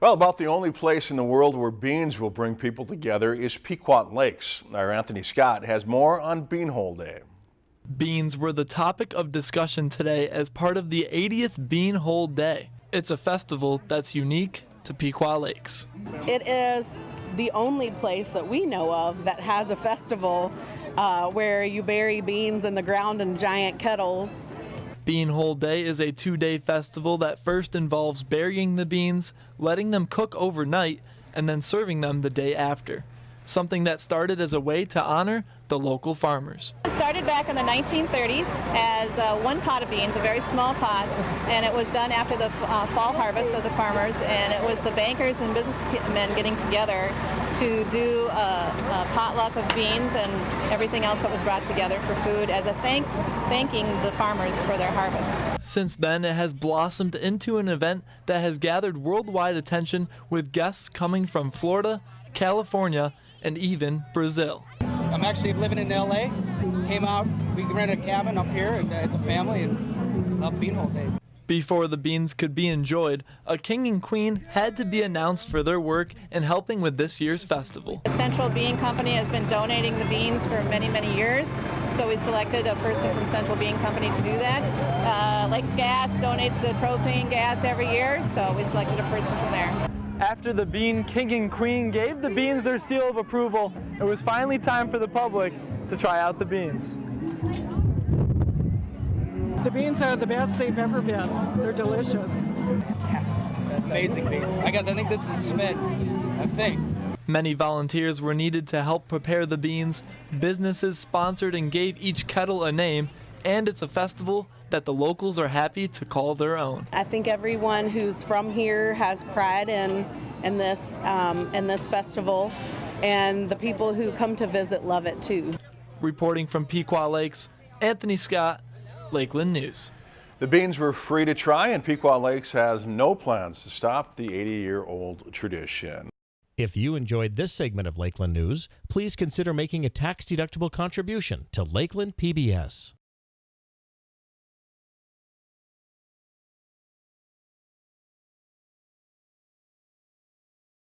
Well, about the only place in the world where beans will bring people together is Pequot Lakes. Our Anthony Scott has more on Beanhole Day. Beans were the topic of discussion today as part of the 80th Beanhole Day. It's a festival that's unique to Pequot Lakes. It is the only place that we know of that has a festival uh, where you bury beans in the ground in giant kettles Beanhole Day is a two day festival that first involves burying the beans, letting them cook overnight, and then serving them the day after something that started as a way to honor the local farmers. It started back in the 1930s as uh, one pot of beans, a very small pot, and it was done after the uh, fall harvest of the farmers, and it was the bankers and businessmen getting together to do a, a potluck of beans and everything else that was brought together for food as a thank thanking the farmers for their harvest. Since then, it has blossomed into an event that has gathered worldwide attention with guests coming from Florida, California, and even Brazil. I'm actually living in LA. Came out, we rented a cabin up here as a family and love beanhole days. Before the beans could be enjoyed, a king and queen had to be announced for their work in helping with this year's festival. The Central Bean Company has been donating the beans for many, many years, so we selected a person from Central Bean Company to do that. Uh, Lakes Gas donates the propane gas every year, so we selected a person from there. After the Bean King and Queen gave the beans their seal of approval, it was finally time for the public to try out the beans. The beans are the best they've ever been. They're delicious. Fantastic. Amazing beans. I got I think this is Sven. I think. Many volunteers were needed to help prepare the beans. Businesses sponsored and gave each kettle a name, and it's a festival that the locals are happy to call their own. I think everyone who's from here has pride in in this um, in this festival, and the people who come to visit love it too. Reporting from Pequot Lakes, Anthony Scott, Lakeland News. The beans were free to try, and Pequot Lakes has no plans to stop the 80-year-old tradition. If you enjoyed this segment of Lakeland News, please consider making a tax-deductible contribution to Lakeland PBS.